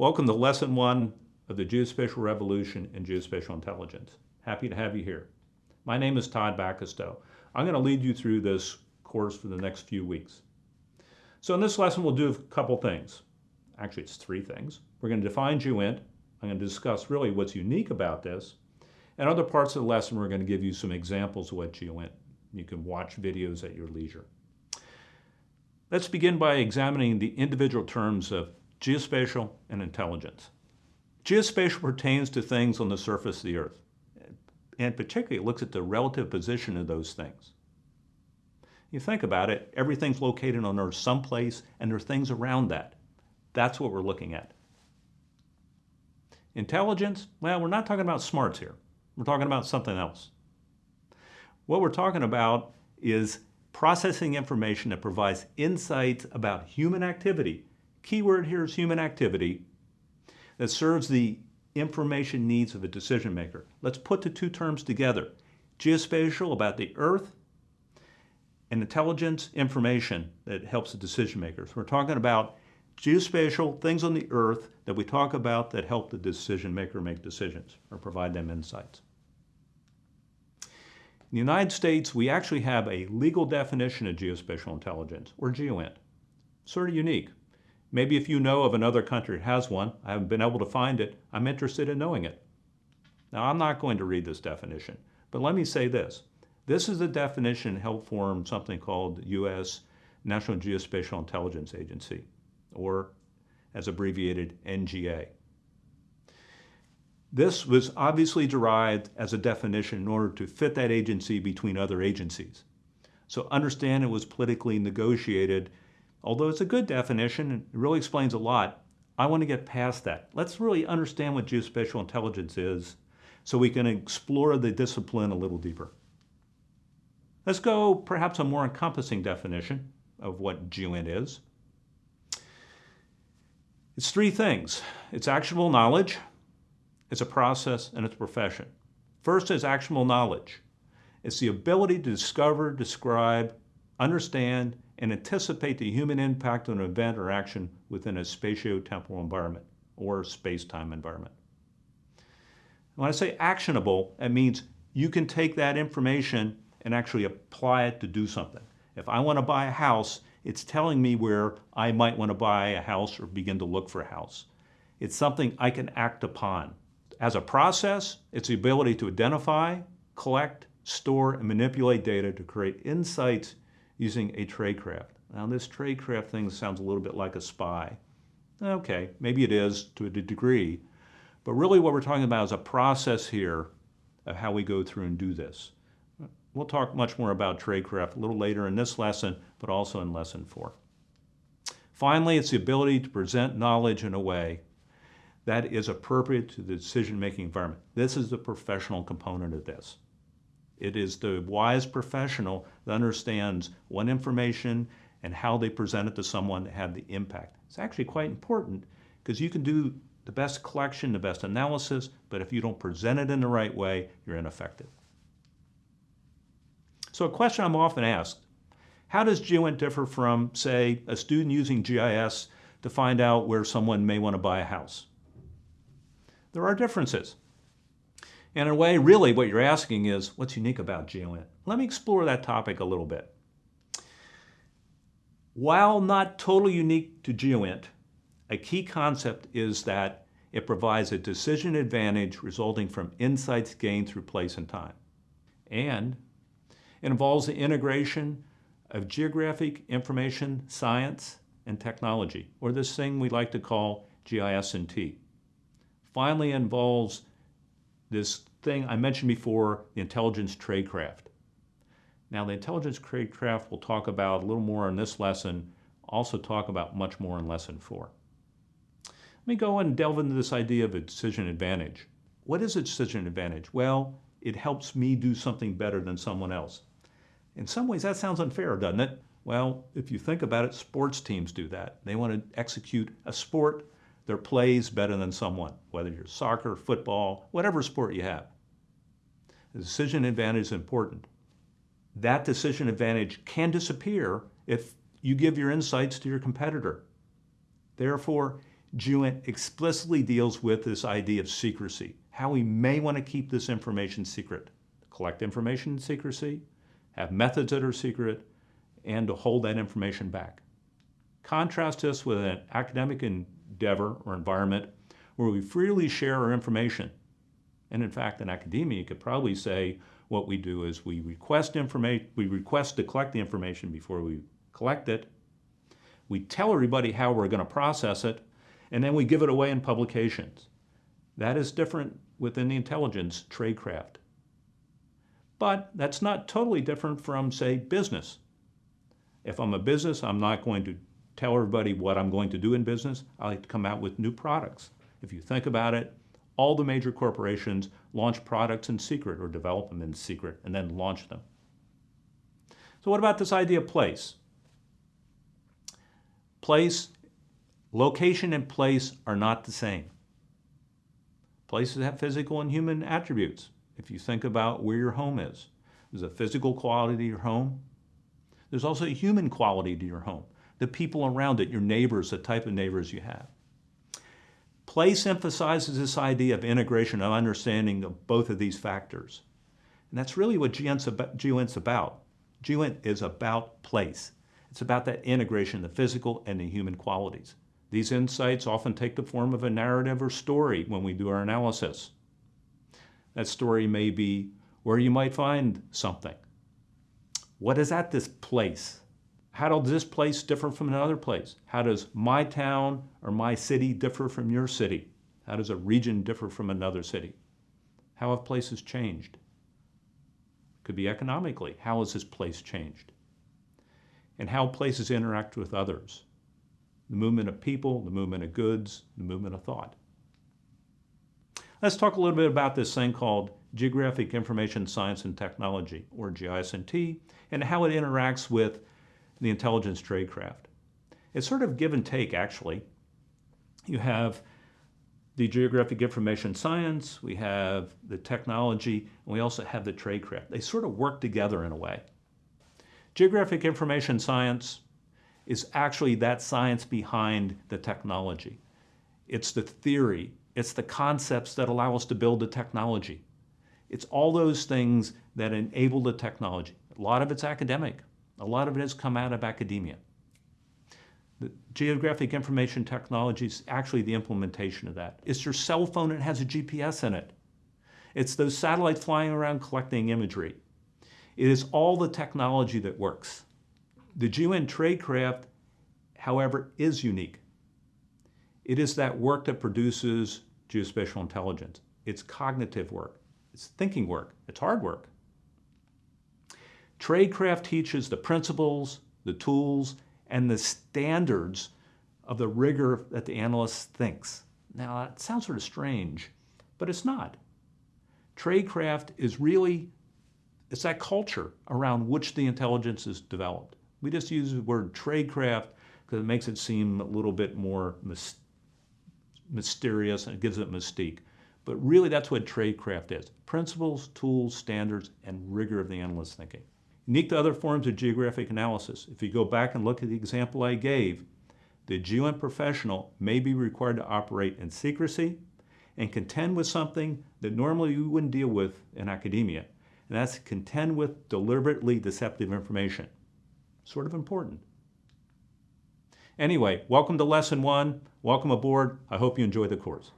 Welcome to lesson one of the geospatial revolution and geospatial intelligence. Happy to have you here. My name is Todd Bacastow. I'm going to lead you through this course for the next few weeks. So in this lesson, we'll do a couple things. Actually, it's three things. We're going to define GeoInt. I'm going to discuss really what's unique about this. And other parts of the lesson, we're going to give you some examples of what GeoInt. You can watch videos at your leisure. Let's begin by examining the individual terms of geospatial and intelligence. Geospatial pertains to things on the surface of the earth, and particularly looks at the relative position of those things. You think about it, everything's located on Earth someplace, and there are things around that. That's what we're looking at. Intelligence, well, we're not talking about smarts here. We're talking about something else. What we're talking about is processing information that provides insights about human activity. Keyword here is human activity that serves the information needs of a decision maker. Let's put the two terms together. Geospatial about the earth and intelligence information that helps the decision makers. We're talking about geospatial things on the earth that we talk about that help the decision maker make decisions or provide them insights. In the United States, we actually have a legal definition of geospatial intelligence, or GeoInt. Sort of unique. Maybe if you know of another country that has one, I haven't been able to find it, I'm interested in knowing it. Now, I'm not going to read this definition, but let me say this. This is the definition helped form something called U.S. National Geospatial Intelligence Agency, or as abbreviated NGA. This was obviously derived as a definition in order to fit that agency between other agencies. So understand it was politically negotiated. Although it's a good definition, and it really explains a lot. I want to get past that. Let's really understand what geospatial intelligence is so we can explore the discipline a little deeper. Let's go perhaps a more encompassing definition of what GeoInt is. It's three things. It's actionable knowledge, it's a process, and it's a profession. First is actionable knowledge. It's the ability to discover, describe, understand, and anticipate the human impact on an event or action within a spatio-temporal environment or space-time environment. When I say actionable, it means you can take that information and actually apply it to do something. If I want to buy a house, it's telling me where I might want to buy a house or begin to look for a house. It's something I can act upon. As a process, it's the ability to identify, collect, store, and manipulate data to create insights using a tradecraft. Now this tradecraft thing sounds a little bit like a spy. Okay, maybe it is to a degree, but really what we're talking about is a process here of how we go through and do this. We'll talk much more about tradecraft a little later in this lesson, but also in lesson four. Finally, it's the ability to present knowledge in a way that is appropriate to the decision-making environment. This is the professional component of this. It is the wise professional that understands what information and how they present it to someone to have the impact. It's actually quite important because you can do the best collection, the best analysis, but if you don't present it in the right way, you're ineffective. So a question I'm often asked, how does GeoInt differ from, say, a student using GIS to find out where someone may want to buy a house? there are differences. And in a way, really what you're asking is, what's unique about GeoInt? Let me explore that topic a little bit. While not totally unique to GeoInt, a key concept is that it provides a decision advantage resulting from insights gained through place and time. And it involves the integration of geographic information science and technology, or this thing we like to call GIS&T finally involves this thing I mentioned before, the intelligence tradecraft. Now the intelligence tradecraft we'll talk about a little more in this lesson, also talk about much more in lesson four. Let me go and delve into this idea of a decision advantage. What is a decision advantage? Well, it helps me do something better than someone else. In some ways that sounds unfair, doesn't it? Well, if you think about it, sports teams do that. They want to execute a sport their plays better than someone, whether you're soccer, football, whatever sport you have. The decision advantage is important. That decision advantage can disappear if you give your insights to your competitor. Therefore, GeoInt explicitly deals with this idea of secrecy, how we may want to keep this information secret, collect information in secrecy, have methods that are secret, and to hold that information back. Contrast this with an academic endeavor or environment where we freely share our information. And in fact, in academia, you could probably say what we do is we request information, we request to collect the information before we collect it. We tell everybody how we're going to process it, and then we give it away in publications. That is different within the intelligence tradecraft. But that's not totally different from, say, business. If I'm a business, I'm not going to tell everybody what I'm going to do in business. I like to come out with new products. If you think about it, all the major corporations launch products in secret or develop them in secret and then launch them. So what about this idea of place? Place, location and place are not the same. Places have physical and human attributes. If you think about where your home is, there's a physical quality to your home. There's also a human quality to your home, the people around it, your neighbors, the type of neighbors you have. Place emphasizes this idea of integration, of understanding of both of these factors. And that's really what GeoInt's about. GeoInt is about place. It's about that integration, the physical and the human qualities. These insights often take the form of a narrative or story when we do our analysis. That story may be where you might find something. What is at this place? How does this place differ from another place? How does my town or my city differ from your city? How does a region differ from another city? How have places changed? Could be economically. How has this place changed? And how places interact with others. The movement of people, the movement of goods, the movement of thought. Let's talk a little bit about this thing called Geographic Information Science and Technology, or GIS&T, and how it interacts with the intelligence tradecraft. It's sort of give and take, actually. You have the geographic information science, we have the technology, and we also have the tradecraft. They sort of work together in a way. Geographic information science is actually that science behind the technology. It's the theory, it's the concepts that allow us to build the technology. It's all those things that enable the technology. A lot of it's academic. A lot of it has come out of academia. The geographic information technology is actually the implementation of that. It's your cell phone that has a GPS in it. It's those satellites flying around collecting imagery. It is all the technology that works. The GeoInt tradecraft, however, is unique. It is that work that produces geospatial intelligence. It's cognitive work. It's thinking work. It's hard work. Tradecraft teaches the principles, the tools, and the standards of the rigor that the analyst thinks. Now, that sounds sort of strange, but it's not. Tradecraft is really, it's that culture around which the intelligence is developed. We just use the word tradecraft because it makes it seem a little bit more mysterious and it gives it mystique. But really that's what tradecraft is. Principles, tools, standards, and rigor of the analyst's thinking. Unique to other forms of geographic analysis, if you go back and look at the example I gave, the GeoInt professional may be required to operate in secrecy and contend with something that normally you wouldn't deal with in academia, and that's contend with deliberately deceptive information. Sort of important. Anyway, welcome to lesson one. Welcome aboard. I hope you enjoy the course.